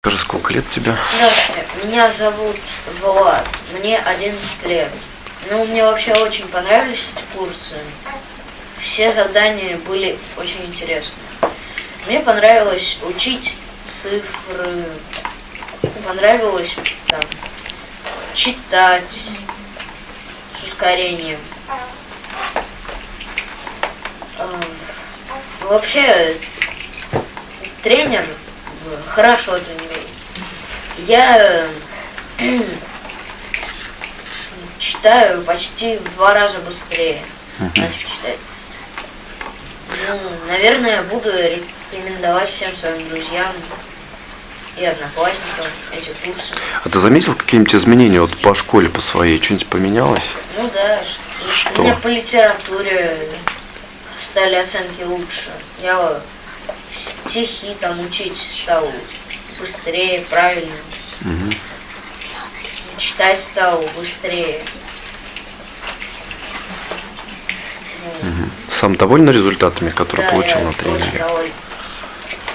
Скажи, сколько лет тебе? Здравствуйте, меня зовут Влад, мне 11 лет. Ну, мне вообще очень понравились эти курсы. Все задания были очень интересные. Мне понравилось учить цифры, понравилось там читать с ускорением. Э, Вообще, тренер э, хорошо тренирует. Я э, читаю почти в два раза быстрее. Мгм. начал читать. Ну, наверное, буду рекомендовать всем своим друзьям и одноклассникам эти курсы. А ты заметил какие-нибудь изменения вот по школе, по своей? Что-нибудь поменялось? Ну да, Что? у меня по литературе стали оценки лучше. Я стихи там учить стал быстрее, правильно. Мгм. Читать стал быстрее. Мгм. Сам доволен результатами, которые да, получил я на тренинге?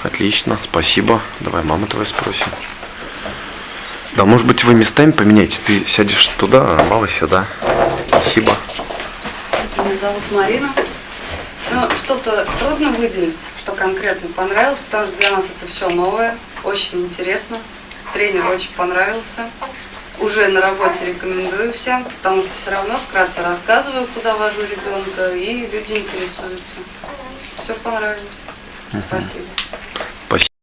Отлично, спасибо. Давай маму твою спросим. Да, может быть, вы местами поменяете. Ты сядешь туда, а мама сюда. Спасибо. Меня зовут Марина. Что-то трудно выделить, что конкретно понравилось, потому что для нас это все новое, очень интересно. Тренер очень понравился. Уже на работе рекомендую всем, потому что все равно вкратце рассказываю, куда вожу ребенка, и люди интересуются. Все понравилось. Спасибо.